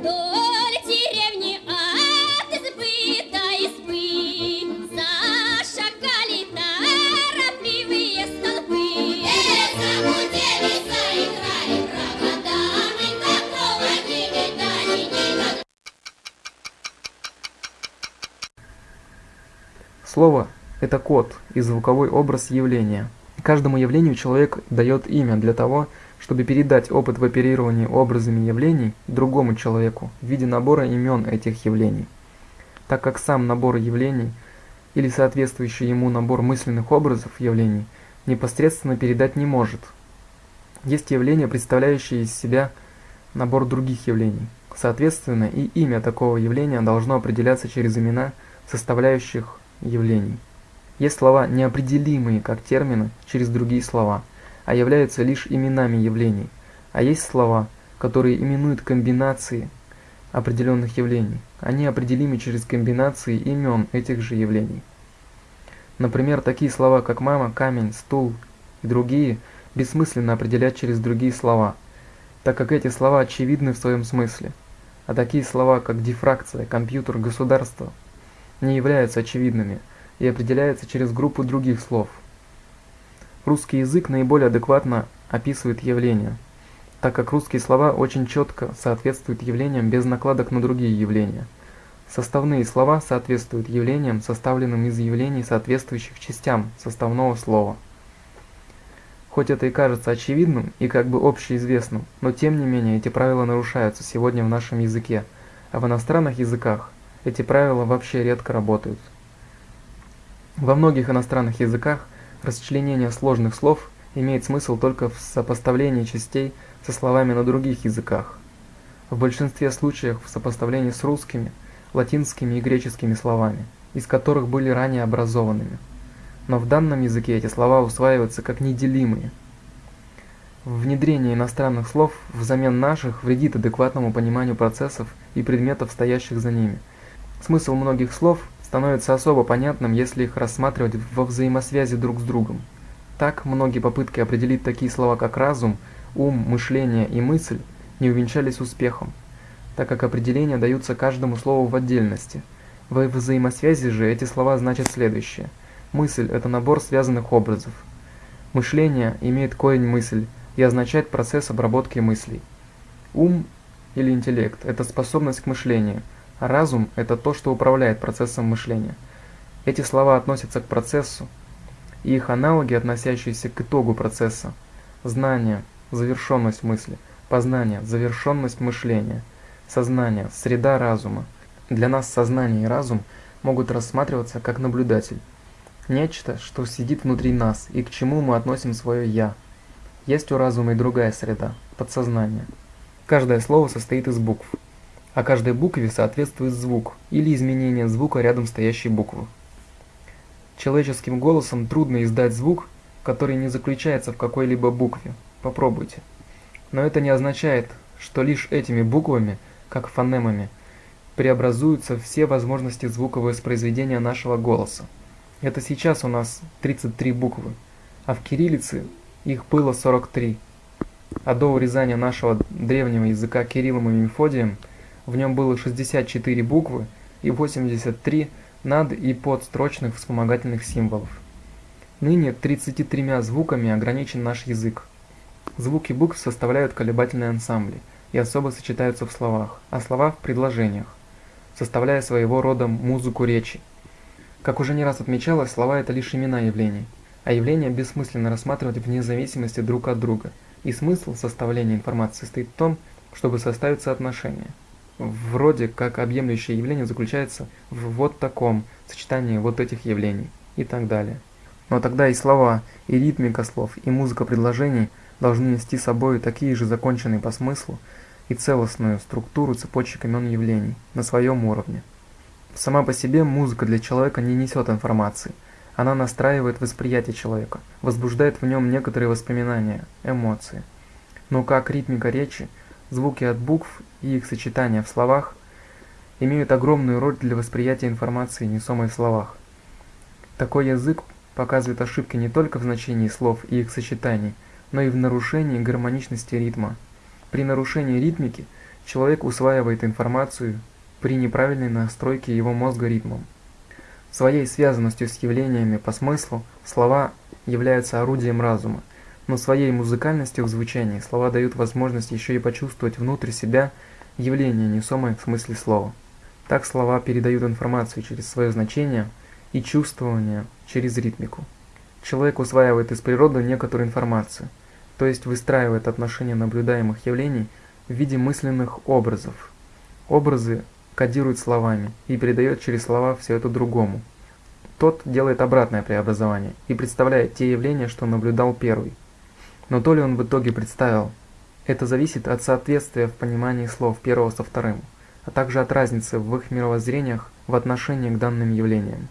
Вдоль деревни от избы до избы Зашагали торопливые столбы Загудели, заиграли провода Мы такого не видали никогда Слово – это код и звуковой образ явления. Каждому явлению человек дает имя для того, чтобы передать опыт в оперировании образами явлений другому человеку в виде набора имен этих явлений. Так как сам набор явлений или соответствующий ему набор мысленных образов явлений непосредственно передать не может. Есть явления, представляющие из себя набор других явлений. Соответственно, и имя такого явления должно определяться через имена составляющих явлений. Есть слова неопределимые как термины через другие слова, а являются лишь именами явлений, а есть слова, которые именуют комбинации определенных явлений. Они определимы через комбинации имен этих же явлений. Например, такие слова, как мама, камень, стул и другие, бессмысленно определять через другие слова, так как эти слова очевидны в своем смысле. А такие слова, как дифракция, компьютер, государство, не являются очевидными и определяются через группу других слов. Русский язык наиболее адекватно описывает явления, так как русские слова очень четко соответствуют явлениям без накладок на другие явления. Составные слова соответствуют явлениям, составленным из явлений, соответствующих частям составного слова. Хоть это и кажется очевидным и как бы общеизвестным, но тем не менее эти правила нарушаются сегодня в нашем языке, а в иностранных языках эти правила вообще редко работают. Во многих иностранных языках расчленение сложных слов имеет смысл только в сопоставлении частей со словами на других языках. В большинстве случаев в сопоставлении с русскими, латинскими и греческими словами, из которых были ранее образованными. Но в данном языке эти слова усваиваются как неделимые. Внедрение иностранных слов взамен наших вредит адекватному пониманию процессов и предметов, стоящих за ними. Смысл многих слов становится особо понятным, если их рассматривать во взаимосвязи друг с другом. Так, многие попытки определить такие слова, как разум, ум, мышление и мысль, не увенчались успехом, так как определения даются каждому слову в отдельности. Во взаимосвязи же эти слова значат следующее. Мысль – это набор связанных образов. Мышление имеет корень мысль и означает процесс обработки мыслей. Ум или интеллект – это способность к мышлению – Разум – это то, что управляет процессом мышления. Эти слова относятся к процессу, и их аналоги, относящиеся к итогу процесса. Знание – завершенность мысли, познание – завершенность мышления, сознание – среда разума. Для нас сознание и разум могут рассматриваться как наблюдатель. Нечто, что сидит внутри нас и к чему мы относим свое «я». Есть у разума и другая среда – подсознание. Каждое слово состоит из букв – а каждой букве соответствует звук или изменение звука рядом стоящей буквы. Человеческим голосом трудно издать звук, который не заключается в какой-либо букве. Попробуйте. Но это не означает, что лишь этими буквами, как фонемами, преобразуются все возможности звуковоспроизведения нашего голоса. Это сейчас у нас 33 буквы, а в кириллице их было 43. А до урезания нашего древнего языка Кириллом и Мефодием – в нем было 64 буквы и 83 над- и подстрочных вспомогательных символов. Ныне 33 звуками ограничен наш язык. Звуки букв составляют колебательные ансамбли и особо сочетаются в словах, а слова в предложениях, составляя своего рода музыку речи. Как уже не раз отмечалось, слова – это лишь имена явлений, а явления бессмысленно рассматривать вне зависимости друг от друга, и смысл составления информации состоит в том, чтобы составить соотношение – вроде как объемлющее явление заключается в вот таком сочетании вот этих явлений и так далее. Но тогда и слова, и ритмика слов, и музыка предложений должны нести с собой такие же законченные по смыслу и целостную структуру цепочек имен явлений на своем уровне. Сама по себе музыка для человека не несет информации. Она настраивает восприятие человека, возбуждает в нем некоторые воспоминания, эмоции. Но как ритмика речи – Звуки от букв и их сочетания в словах имеют огромную роль для восприятия информации, несомой в словах. Такой язык показывает ошибки не только в значении слов и их сочетаний, но и в нарушении гармоничности ритма. При нарушении ритмики Человек усваивает информацию при неправильной настройке его мозга ритмом. Своей связанностью с явлениями по смыслу слова являются орудием разума, но своей музыкальностью в звучании слова дают возможность еще и почувствовать внутрь себя явление, несомое в смысле слова. Так слова передают информацию через свое значение и чувствование через ритмику. Человек усваивает из природы некоторую информацию, то есть выстраивает отношения наблюдаемых явлений в виде мысленных образов. Образы кодирует словами и передает через слова все это другому. Тот делает обратное преобразование и представляет те явления, что наблюдал первый. Но то ли он в итоге представил, это зависит от соответствия в понимании слов первого со вторым, а также от разницы в их мировоззрениях в отношении к данным явлениям.